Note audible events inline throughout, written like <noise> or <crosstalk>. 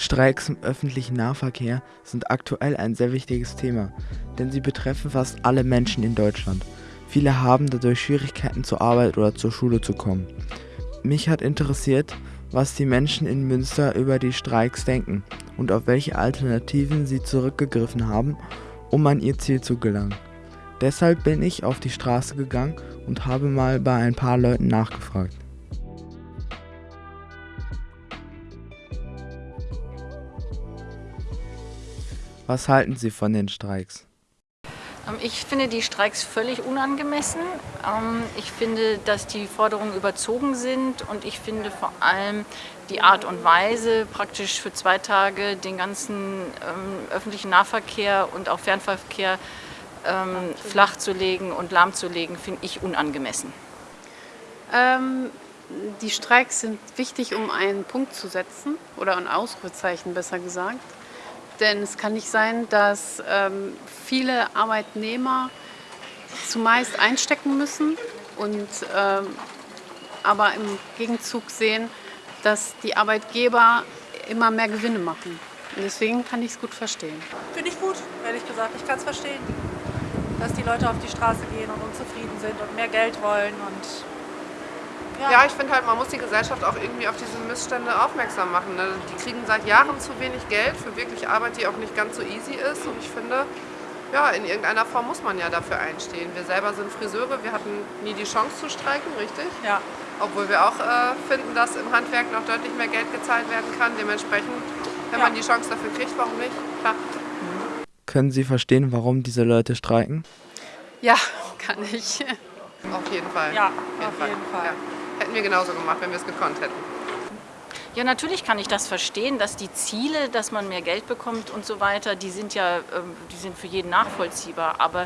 Streiks im öffentlichen Nahverkehr sind aktuell ein sehr wichtiges Thema, denn sie betreffen fast alle Menschen in Deutschland. Viele haben dadurch Schwierigkeiten zur Arbeit oder zur Schule zu kommen. Mich hat interessiert, was die Menschen in Münster über die Streiks denken und auf welche Alternativen sie zurückgegriffen haben, um an ihr Ziel zu gelangen. Deshalb bin ich auf die Straße gegangen und habe mal bei ein paar Leuten nachgefragt. Was halten Sie von den Streiks? Ähm, ich finde die Streiks völlig unangemessen. Ähm, ich finde, dass die Forderungen überzogen sind und ich finde vor allem die Art und Weise, praktisch für zwei Tage den ganzen ähm, öffentlichen Nahverkehr und auch Fernverkehr flach zu legen und lahmzulegen, finde ich unangemessen. Ähm, die Streiks sind wichtig, um einen Punkt zu setzen oder ein Ausrufezeichen besser gesagt. Denn es kann nicht sein, dass ähm, viele Arbeitnehmer zumeist einstecken müssen und ähm, aber im Gegenzug sehen, dass die Arbeitgeber immer mehr Gewinne machen. Und deswegen kann ich es gut verstehen. Finde ich gut, ehrlich gesagt. Ich kann es verstehen, dass die Leute auf die Straße gehen und unzufrieden sind und mehr Geld wollen und ja. ja, ich finde halt, man muss die Gesellschaft auch irgendwie auf diese Missstände aufmerksam machen. Ne? Die kriegen seit Jahren zu wenig Geld für wirklich Arbeit, die auch nicht ganz so easy ist. Und ich finde, ja, in irgendeiner Form muss man ja dafür einstehen. Wir selber sind Friseure, wir hatten nie die Chance zu streiken, richtig? Ja. Obwohl wir auch äh, finden, dass im Handwerk noch deutlich mehr Geld gezahlt werden kann. Dementsprechend, wenn ja. man die Chance dafür kriegt, warum nicht? Klar. Können Sie verstehen, warum diese Leute streiken? Ja, <laughs> kann ich. Auf jeden Fall. Ja, auf jeden auf Fall. jeden Fall. Ja. Hätten wir genauso gemacht, wenn wir es gekonnt hätten. Ja, natürlich kann ich das verstehen, dass die Ziele, dass man mehr Geld bekommt und so weiter, die sind ja ähm, die sind für jeden nachvollziehbar. Aber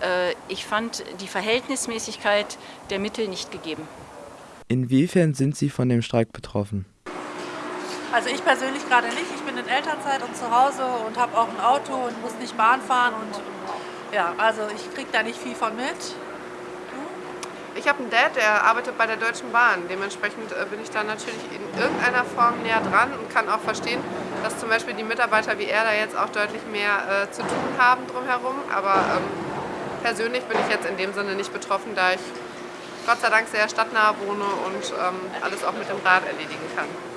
äh, ich fand die Verhältnismäßigkeit der Mittel nicht gegeben. Inwiefern sind Sie von dem Streik betroffen? Also ich persönlich gerade nicht. Ich bin in Elternzeit und zu Hause und habe auch ein Auto und muss nicht Bahn fahren. Und ja, also ich kriege da nicht viel von mit. Ich habe einen Dad, der arbeitet bei der Deutschen Bahn. Dementsprechend äh, bin ich da natürlich in irgendeiner Form näher dran und kann auch verstehen, dass zum Beispiel die Mitarbeiter wie er da jetzt auch deutlich mehr äh, zu tun haben drumherum. Aber ähm, persönlich bin ich jetzt in dem Sinne nicht betroffen, da ich Gott sei Dank sehr stadtnah wohne und ähm, alles auch mit dem Rad erledigen kann.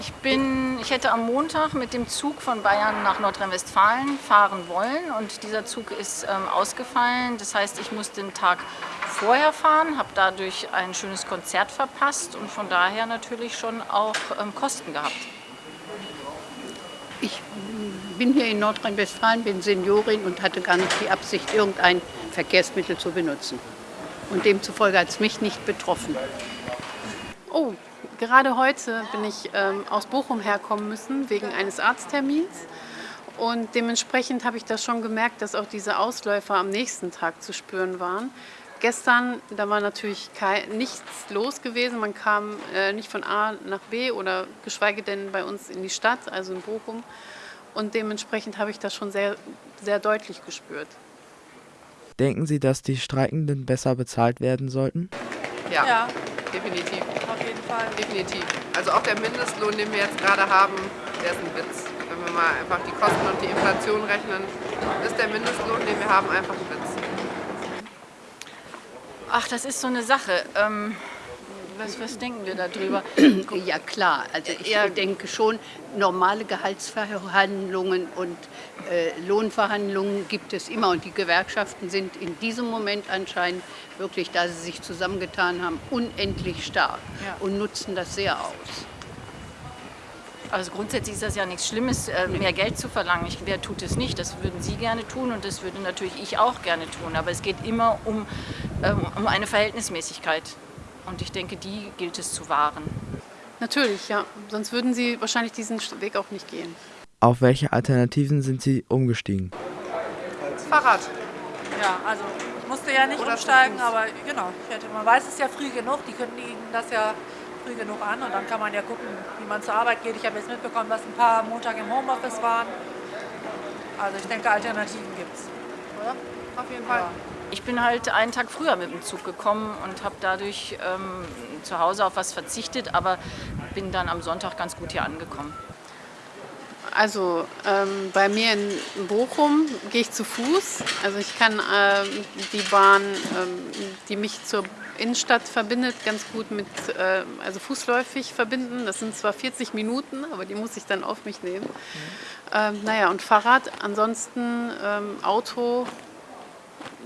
Ich, bin, ich hätte am Montag mit dem Zug von Bayern nach Nordrhein-Westfalen fahren wollen und dieser Zug ist ähm, ausgefallen. Das heißt, ich musste den Tag vorher fahren, habe dadurch ein schönes Konzert verpasst und von daher natürlich schon auch ähm, Kosten gehabt. Ich bin hier in Nordrhein-Westfalen, bin Seniorin und hatte gar nicht die Absicht, irgendein Verkehrsmittel zu benutzen. Und demzufolge hat es mich nicht betroffen. Oh, Gerade heute bin ich ähm, aus Bochum herkommen müssen, wegen eines Arzttermins. Und dementsprechend habe ich das schon gemerkt, dass auch diese Ausläufer am nächsten Tag zu spüren waren. Gestern, da war natürlich kein, nichts los gewesen. Man kam äh, nicht von A nach B oder geschweige denn bei uns in die Stadt, also in Bochum. Und dementsprechend habe ich das schon sehr, sehr deutlich gespürt. Denken Sie, dass die Streikenden besser bezahlt werden sollten? Ja, ja. Definitiv. Fall. Definitiv. Also auch der Mindestlohn, den wir jetzt gerade haben, der ist ein Witz. Wenn wir mal einfach die Kosten und die Inflation rechnen, ist der Mindestlohn, den wir haben, einfach ein Witz. Ach, das ist so eine Sache. Ähm was, was, denken wir darüber? <clears throat> Ja klar, also ich ja. denke schon, normale Gehaltsverhandlungen und äh, Lohnverhandlungen gibt es immer und die Gewerkschaften sind in diesem Moment anscheinend wirklich, da sie sich zusammengetan haben, unendlich stark ja. und nutzen das sehr aus. Also grundsätzlich ist das ja nichts Schlimmes, äh, mehr Geld zu verlangen. Ich, wer tut es nicht? Das würden Sie gerne tun und das würde natürlich ich auch gerne tun. Aber es geht immer um, ähm, um eine Verhältnismäßigkeit. Und ich denke, die gilt es zu wahren. Natürlich, ja. Sonst würden Sie wahrscheinlich diesen Weg auch nicht gehen. Auf welche Alternativen sind Sie umgestiegen? Fahrrad. Ja, also ich musste ja nicht Oder umsteigen, aber genau, ich hätte, man weiß es ja früh genug, die kündigen das ja früh genug an und dann kann man ja gucken, wie man zur Arbeit geht. Ich habe jetzt mitbekommen, dass ein paar Montag im Homeoffice waren. Also ich denke, Alternativen gibt es, oder? Auf jeden Fall. Ja. Ich bin halt einen Tag früher mit dem Zug gekommen und habe dadurch ähm, zu Hause auf was verzichtet, aber bin dann am Sonntag ganz gut hier angekommen. Also ähm, bei mir in Bochum gehe ich zu Fuß. Also ich kann äh, die Bahn, ähm, die mich zur Innenstadt verbindet, ganz gut mit, äh, also fußläufig verbinden. Das sind zwar 40 Minuten, aber die muss ich dann auf mich nehmen. Mhm. Ähm, naja, und Fahrrad, ansonsten ähm, Auto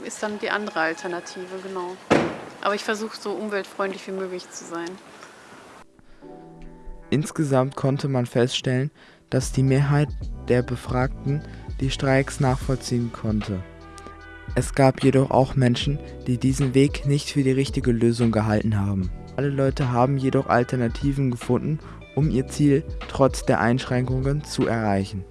ist dann die andere Alternative, genau. Aber ich versuche so umweltfreundlich wie möglich zu sein. Insgesamt konnte man feststellen, dass die Mehrheit der Befragten die Streiks nachvollziehen konnte. Es gab jedoch auch Menschen, die diesen Weg nicht für die richtige Lösung gehalten haben. Alle Leute haben jedoch Alternativen gefunden, um ihr Ziel trotz der Einschränkungen zu erreichen.